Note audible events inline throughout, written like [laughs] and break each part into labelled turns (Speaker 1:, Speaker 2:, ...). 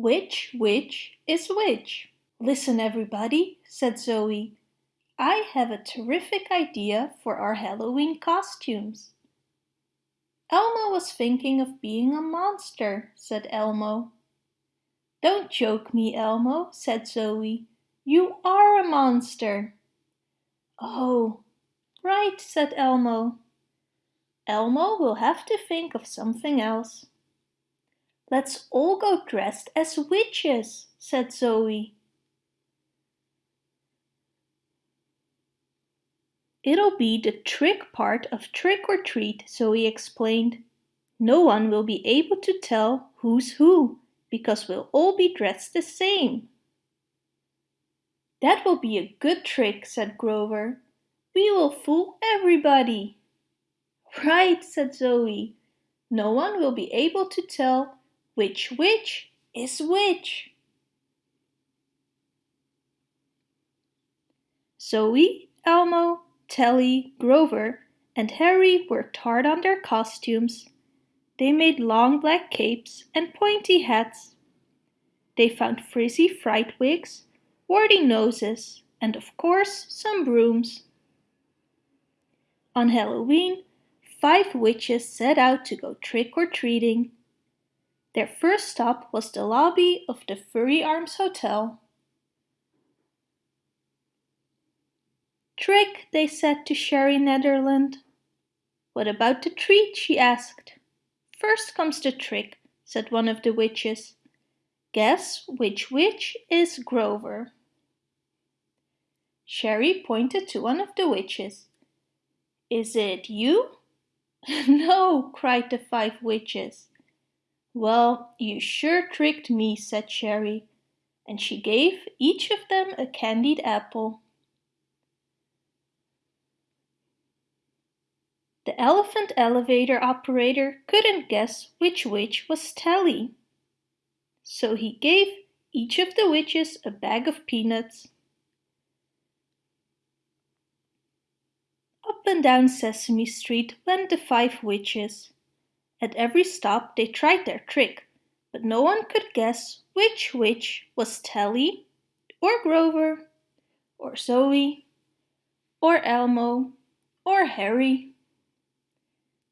Speaker 1: Which witch is which? Listen everybody, said Zoe. I have a terrific idea for our Halloween costumes. Elmo was thinking of being a monster, said Elmo. Don't joke me, Elmo, said Zoe. You are a monster. Oh, right, said Elmo. Elmo will have to think of something else. Let's all go dressed as witches, said Zoe. It'll be the trick part of trick or treat, Zoe explained. No one will be able to tell who's who, because we'll all be dressed the same. That will be a good trick, said Grover. We will fool everybody. Right, said Zoe. No one will be able to tell which witch is which. Zoe, Elmo, Telly, Grover and Herry worked hard on their costumes. They made long black capes and pointy hats. They found frizzy fright wigs, warty noses and of course some brooms. On Halloween, five witches set out to go trick-or-treating. Their first stop was the lobby of the Furry Arms Hotel. Trick, they said to Sherry Netherland. What about the treat, she asked. First comes the trick, said one of the witches. Guess which witch is Grover. Sherry pointed to one of the witches. Is it you? [laughs] no, cried the five witches. Well, you sure tricked me, said Sherry, and she gave each of them a candied apple. The elephant elevator operator couldn't guess which witch was Telly. So he gave each of the witches a bag of peanuts. Up and down Sesame Street went the five witches. At every stop they tried their trick, but no one could guess which witch was Telly, or Grover, or Zoe, or Elmo, or Herry.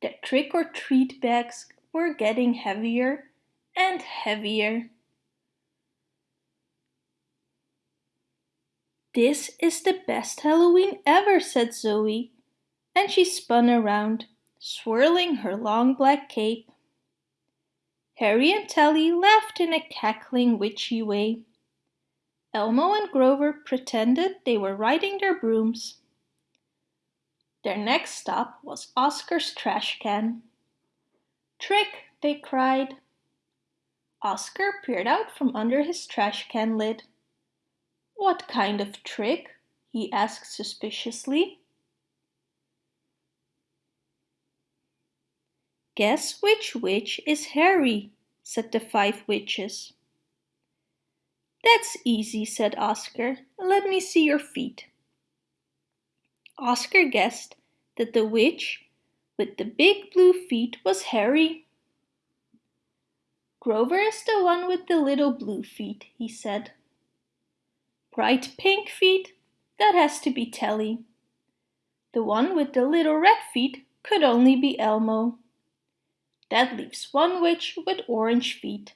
Speaker 1: The trick-or-treat bags were getting heavier and heavier. This is the best Halloween ever, said Zoe, and she spun around, swirling her long black cape. Herry and Telly laughed in a cackling witchy way. Elmo and Grover pretended they were riding their brooms. Their next stop was Oscar's trash can. Trick, they cried. Oscar peered out from under his trash can lid. What kind of trick? he asked suspiciously. Guess which witch is Herry, said the five witches. That's easy, said Oscar. Let me see your feet. Oscar guessed that the witch with the big blue feet was Herry. Grover is the one with the little blue feet, he said. Bright pink feet? That has to be Telly. The one with the little red feet could only be Elmo. That leaves one witch with orange feet,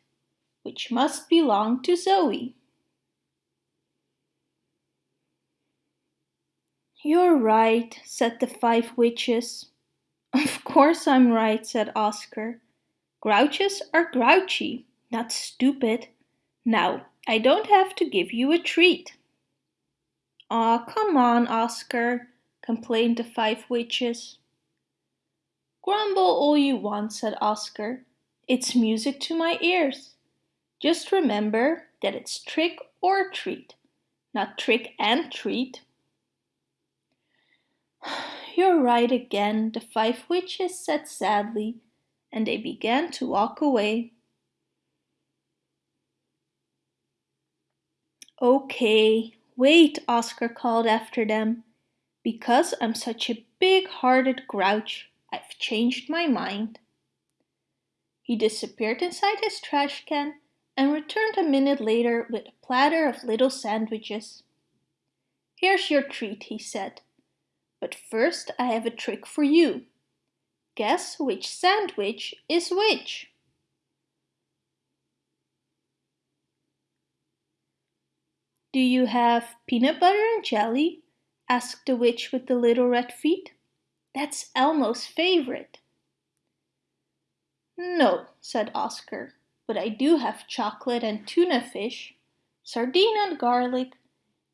Speaker 1: which must belong to Zoe. You're right, said the five witches. Of course I'm right, said Oscar. Grouches are grouchy, not stupid. Now, I don't have to give you a treat. Aw, come on, Oscar, complained the five witches. Grumble all you want, said Oscar. It's music to my ears. Just remember that it's trick or treat, not trick and treat. [sighs] You're right again, the five witches said sadly, and they began to walk away. Okay, wait, Oscar called after them. Because I'm such a big-hearted grouch, I've changed my mind. He disappeared inside his trash can and returned a minute later with a platter of little sandwiches. Here's your treat, he said. But first I have a trick for you. Guess which sandwich is which? Do you have peanut butter and jelly? asked the witch with the little red feet. That's Elmo's favorite. No, said Oscar, but I do have chocolate and tuna fish, sardine and garlic,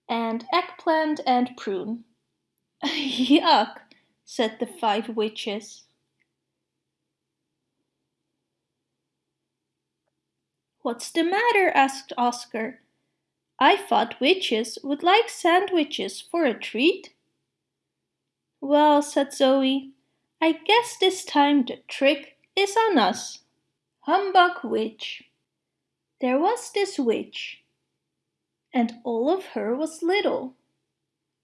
Speaker 1: and eggplant and prune. [laughs] Yuck, said the five witches. What's the matter? asked Oscar. I thought witches would like sandwiches for a treat. Well, said Zoe, I guess this time the trick is on us. Humbug witch. There was this witch, and all of her was little,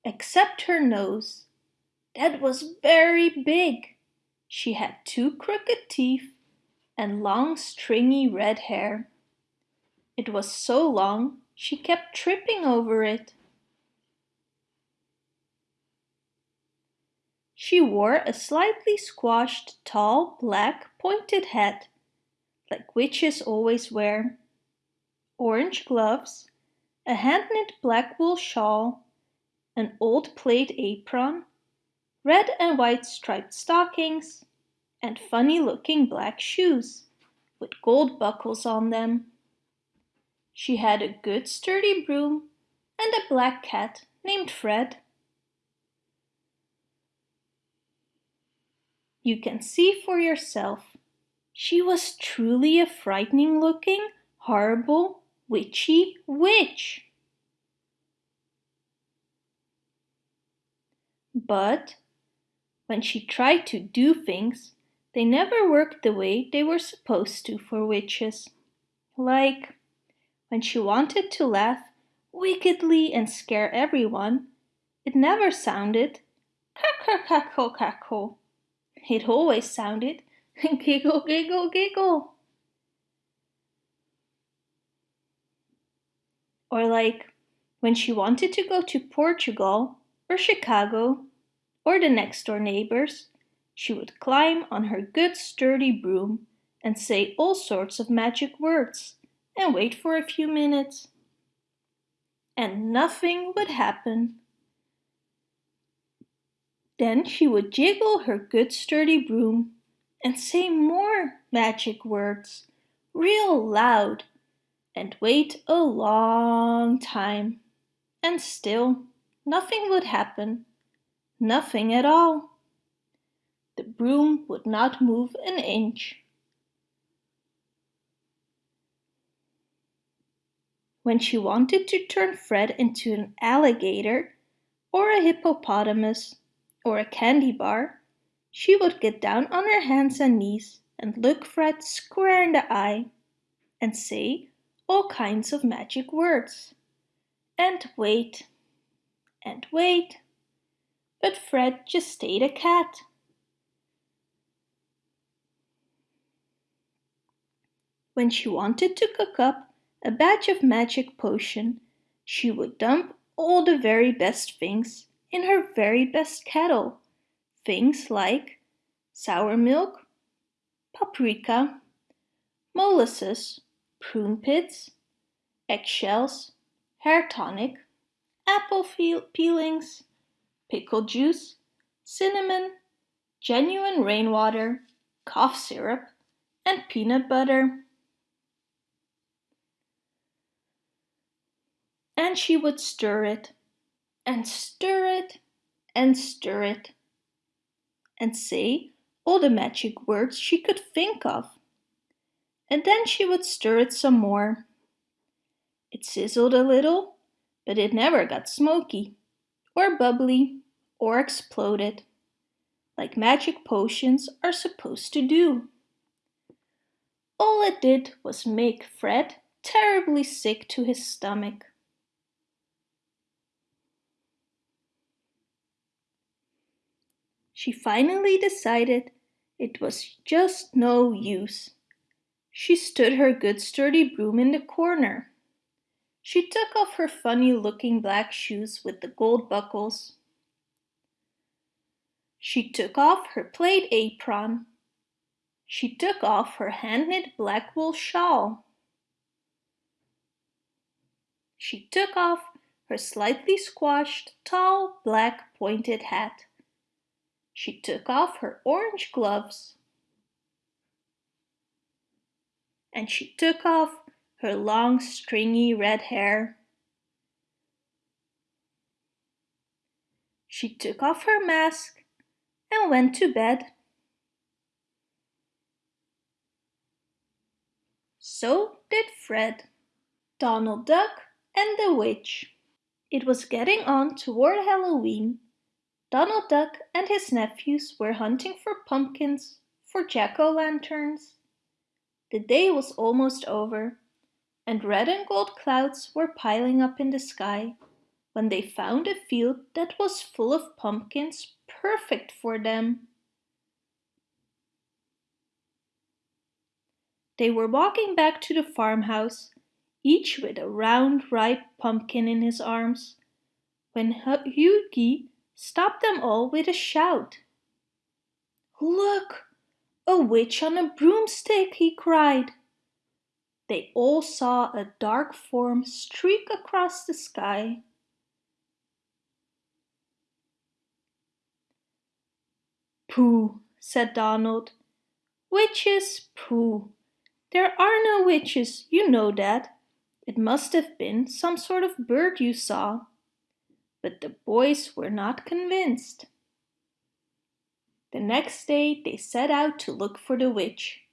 Speaker 1: except her nose. That was very big. She had two crooked teeth and long stringy red hair. It was so long she kept tripping over it. She wore a slightly squashed, tall, black, pointed hat, like witches always wear, orange gloves, a hand-knit black wool shawl, an old plaid apron, red and white striped stockings, and funny-looking black shoes with gold buckles on them. She had a good sturdy broom and a black cat named Fred. You can see for yourself. She was truly a frightening looking, horrible, witchy witch. But when she tried to do things, they never worked the way they were supposed to for witches. Like when she wanted to laugh wickedly and scare everyone, it never sounded cackle cackle cackle. It always sounded [laughs] giggle giggle giggle. Or like when she wanted to go to Portugal or Chicago or the next door neighbors, she would climb on her good sturdy broom and say all sorts of magic words and wait for a few minutes. And nothing would happen. Then she would jiggle her good sturdy broom and say more magic words real loud and wait a long time. And still nothing would happen. Nothing at all. The broom would not move an inch. when she wanted to turn Fred into an alligator or a hippopotamus or a candy bar, she would get down on her hands and knees and look Fred square in the eye and say all kinds of magic words. And wait, and wait, but Fred just stayed a cat. When she wanted to cook up a batch of magic potion, she would dump all the very best things in her very best kettle. Things like sour milk, paprika, molasses, prune pits, eggshells, hair tonic, apple peelings, pickle juice, cinnamon, genuine rainwater, cough syrup, and peanut butter. and she would stir it, and stir it, and stir it, and say all the magic words she could think of. And then she would stir it some more. It sizzled a little, but it never got smoky, or bubbly, or exploded, like magic potions are supposed to do. All it did was make Fred terribly sick to his stomach. She finally decided it was just no use, She stood her good sturdy broom in the corner. She took off her funny-looking black shoes with the gold buckles. She took off her plaid apron. She took off her hand-knit black wool shawl. She took off her slightly squashed, tall, black pointed hat. She took off her orange gloves. And she took off her long stringy red hair. She took off her mask and went to bed. So did Fred, Donald Duck and the witch. It was getting on toward Halloween. Donald Duck and his nephews were hunting for pumpkins, for jack-o'-lanterns. The day was almost over and red and gold clouds were piling up in the sky when they found a field that was full of pumpkins perfect for them. They were walking back to the farmhouse, each with a round ripe pumpkin in his arms, when Huey stopped them all with a shout. Look! A witch on a broomstick, he cried they all saw a dark form streak across the sky. Pooh, said Donald. Witches, pooh. There are no witches, you know that. It must have been some sort of bird you saw. But the boys were not convinced. The next day they set out to look for the witch.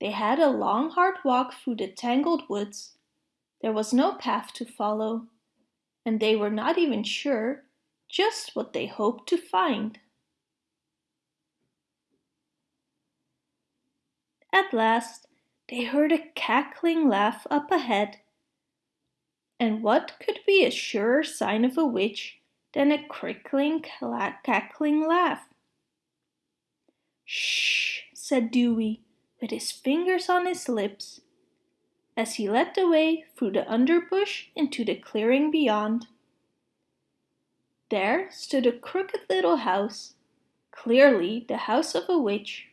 Speaker 1: They had a long hard walk through the tangled woods. There was no path to follow, and they were not even sure just what they hoped to find. At last they heard a cackling laugh up ahead. And what could be a surer sign of a witch than a crickling, cackling laugh? Shh, said Dewey with his fingers on his lips, as he led the way through the underbush into the clearing beyond. There stood a crooked little house, clearly the house of a witch.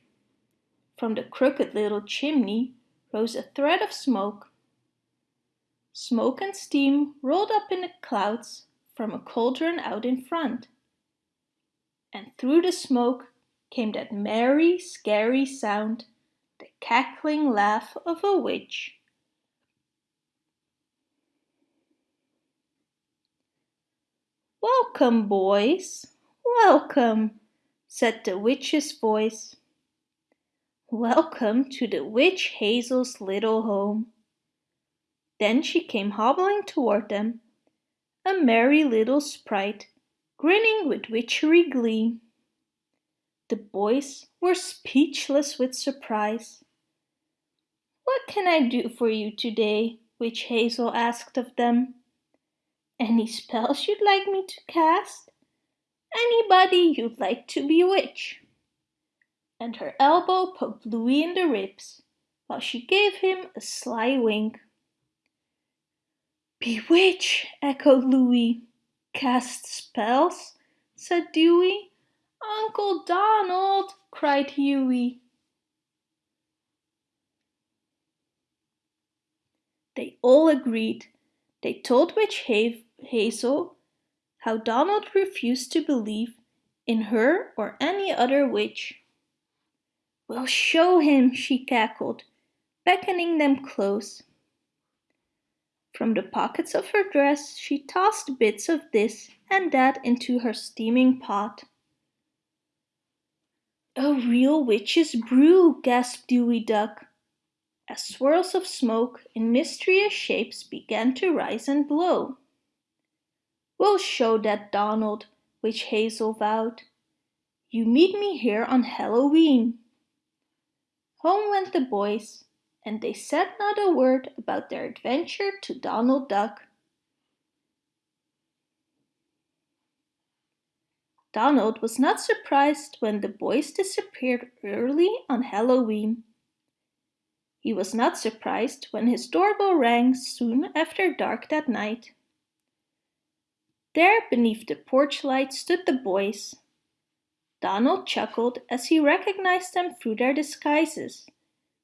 Speaker 1: From the crooked little chimney rose a thread of smoke. Smoke and steam rolled up in the clouds from a cauldron out in front. And through the smoke came that merry, scary sound the cackling laugh of a witch. Welcome, boys, welcome, said the witch's voice. Welcome to the witch Hazel's little home. Then she came hobbling toward them, a merry little sprite, grinning with witchery glee. The boys were speechless with surprise. What can I do for you today? Witch Hazel asked of them. Any spells you'd like me to cast? Anybody you'd like to bewitch? And her elbow poked Louie in the ribs, while she gave him a sly wink. Bewitch, echoed Louie. Cast spells, said Dewey. Uncle Donald! cried Huey. They all agreed. They told Witch Hazel how Donald refused to believe in her or any other witch. We'll show him, she cackled, beckoning them close. From the pockets of her dress she tossed bits of this and that into her steaming pot. A real witch's brew, gasped Dewey Duck, as swirls of smoke in mysterious shapes began to rise and blow. We'll show that, Donald, Witch Hazel vowed. You meet me here on Halloween. Home went the boys, and they said not a word about their adventure to Donald Duck. Donald was not surprised when the boys disappeared early on Halloween. He was not surprised when his doorbell rang soon after dark that night. There beneath the porch light stood the boys. Donald chuckled as he recognized them through their disguises.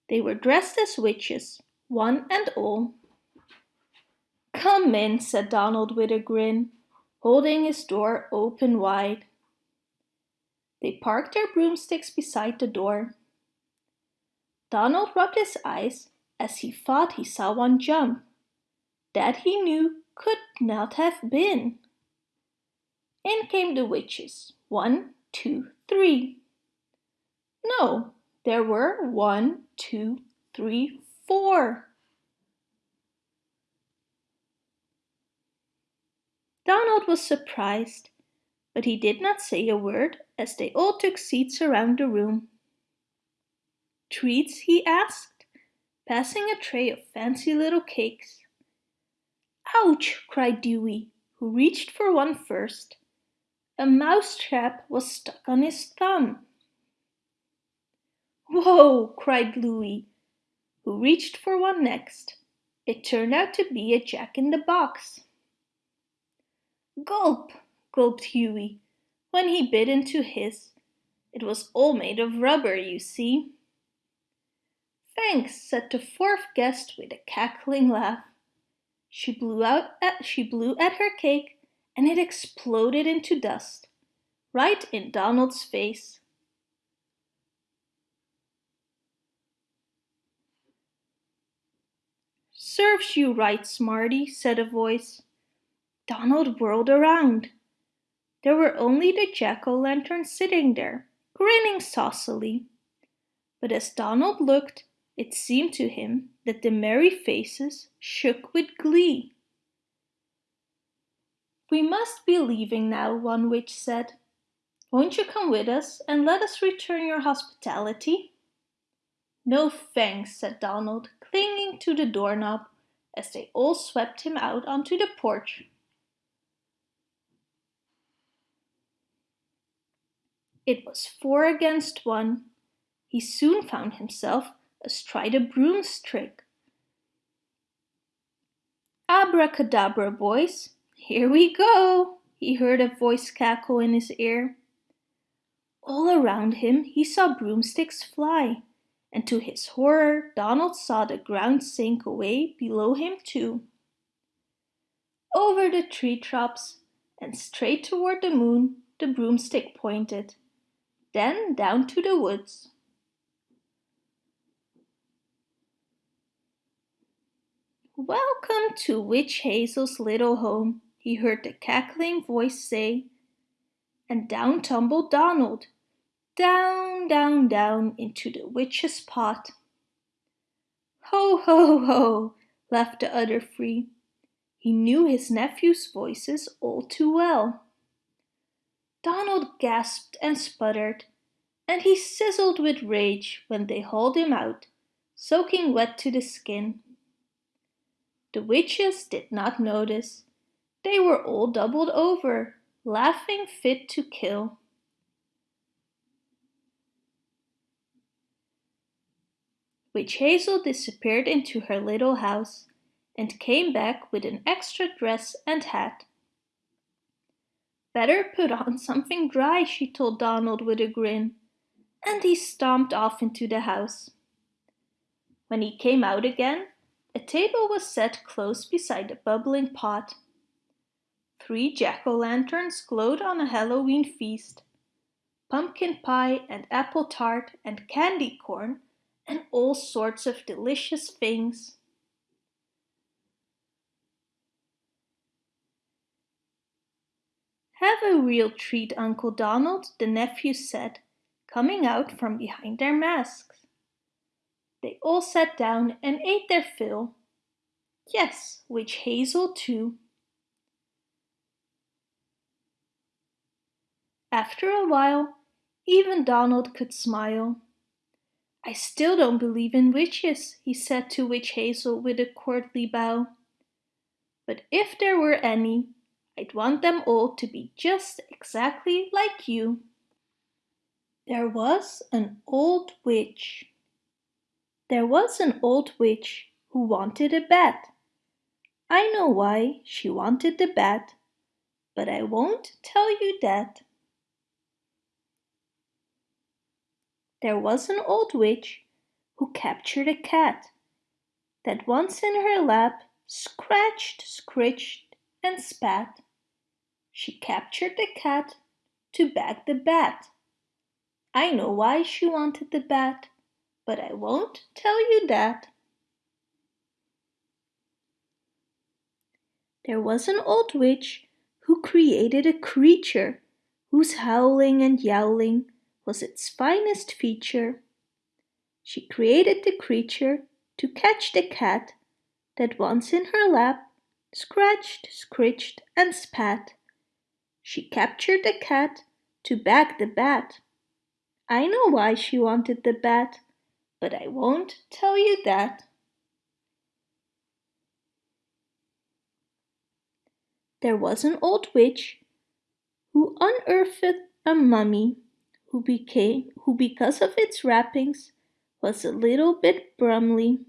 Speaker 1: They were dressed as witches, one and all. Come in, said Donald with a grin, holding his door open wide. They parked their broomsticks beside the door. Donald rubbed his eyes as he thought he saw one jump. That he knew could not have been. In came the witches. One, two, three. No, there were one, two, three, four. Donald was surprised, but he did not say a word as they all took seats around the room. Treats? he asked, passing a tray of fancy little cakes. Ouch! cried Dewey, who reached for one first. A mouse trap was stuck on his thumb. Whoa! cried Louie, who reached for one next. It turned out to be a jack-in-the-box. Gulp! gulped Huey when he bit into his. It was all made of rubber, you see. Thanks, said the fourth guest with a cackling laugh. She blew out at, she blew at her cake and it exploded into dust, right in Donald's face. Serves you right, Smarty, said a voice. Donald whirled around. There were only the jack-o'-lanterns sitting there, grinning saucily. But as Donald looked, it seemed to him that the merry faces shook with glee. We must be leaving now, one witch said. Won't you come with us and let us return your hospitality? No thanks, said Donald, clinging to the doorknob as they all swept him out onto the porch. It was four against one. He soon found himself astride a broomstick. Abracadabra, boys, here we go, he heard a voice cackle in his ear. All around him he saw broomsticks fly, and to his horror Donald saw the ground sink away below him too. Over the tree tops and straight toward the moon the broomstick pointed, then down to the woods. Welcome to Witch Hazel's little home, he heard the cackling voice say. And down tumbled Donald, down, down, down into the witch's pot. Ho, ho, ho, laughed the other three. He knew his nephew's voices all too well. Donald gasped and sputtered, and he sizzled with rage when they hauled him out, soaking wet to the skin. The witches did not notice they were all doubled over, laughing fit to kill. Witch Hazel disappeared into her little house and came back with an extra dress and hat. Better put on something dry, she told Donald with a grin, and he stomped off into the house. When he came out again, a table was set close beside the bubbling pot. Three jack-o'-lanterns glowed on a Halloween feast. Pumpkin pie and apple tart and candy corn and all sorts of delicious things. Have a real treat, Uncle Donald, the nephews said, coming out from behind their masks. They all sat down and ate their fill. Yes, Witch Hazel too. After a while, even Donald could smile. I still don't believe in witches, he said to Witch Hazel with a courtly bow. But if there were any, I'd want them all to be just exactly like you. There was an old witch. There was an old witch who wanted a bat. I know why she wanted the bat, but I won't tell you that. There was an old witch who captured a cat that once in her lap scratched, scritched and spat. She captured the cat to bag the bat. I know why she wanted the bat, but I won't tell you that. There was an old witch who created a creature whose howling and yowling was its finest feature. She created the creature to catch the cat that once in her lap scratched, scritched and spat. She captured the cat to bag the bat. I know why she wanted the bat, but I won't tell you that. There was an old witch who unearthed a mummy who became who because of its wrappings was a little bit brumly.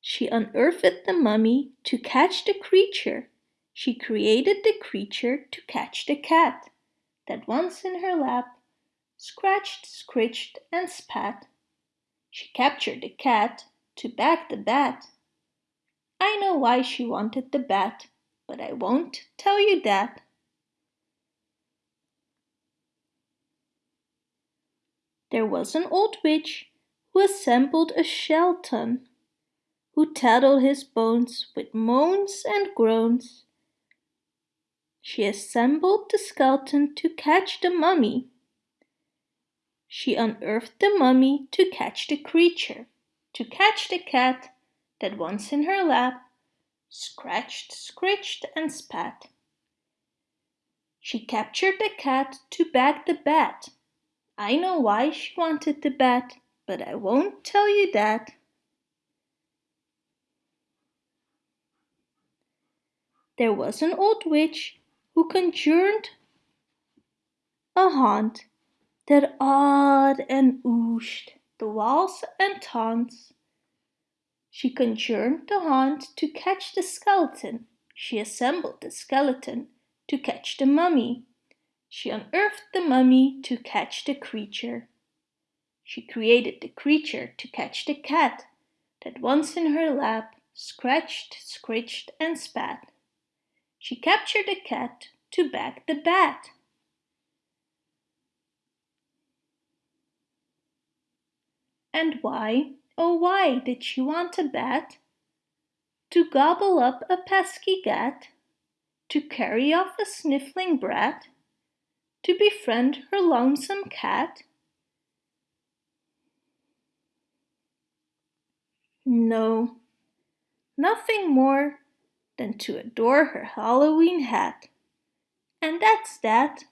Speaker 1: She unearthed the mummy to catch the creature. She created the creature to catch the cat that once in her lap scratched, scritched and spat. She captured the cat to bag the bat. I know why she wanted the bat but I won't tell you that. There was an old witch who assembled a skeleton, who tattled his bones with moans and groans. She assembled the skeleton to catch the mummy. She unearthed the mummy to catch the creature, to catch the cat that once in her lap scratched, scritched and spat. She captured the cat to bag the bat. I know why she wanted the bat, but I won't tell you that. There was an old witch who conjured a haunt that awed and ooshed the walls and taunts she conjured the haunt to catch the skeleton. She assembled the skeleton to catch the mummy. She unearthed the mummy to catch the creature. She created the creature to catch the cat that once in her lap scratched, scritched and spat. She captured the cat to bag the bat. And why? Oh why did she want a bat? To gobble up a pesky gat? To carry off a sniffling brat? To befriend her lonesome cat? No, nothing more than to adore her Halloween hat. And that's that.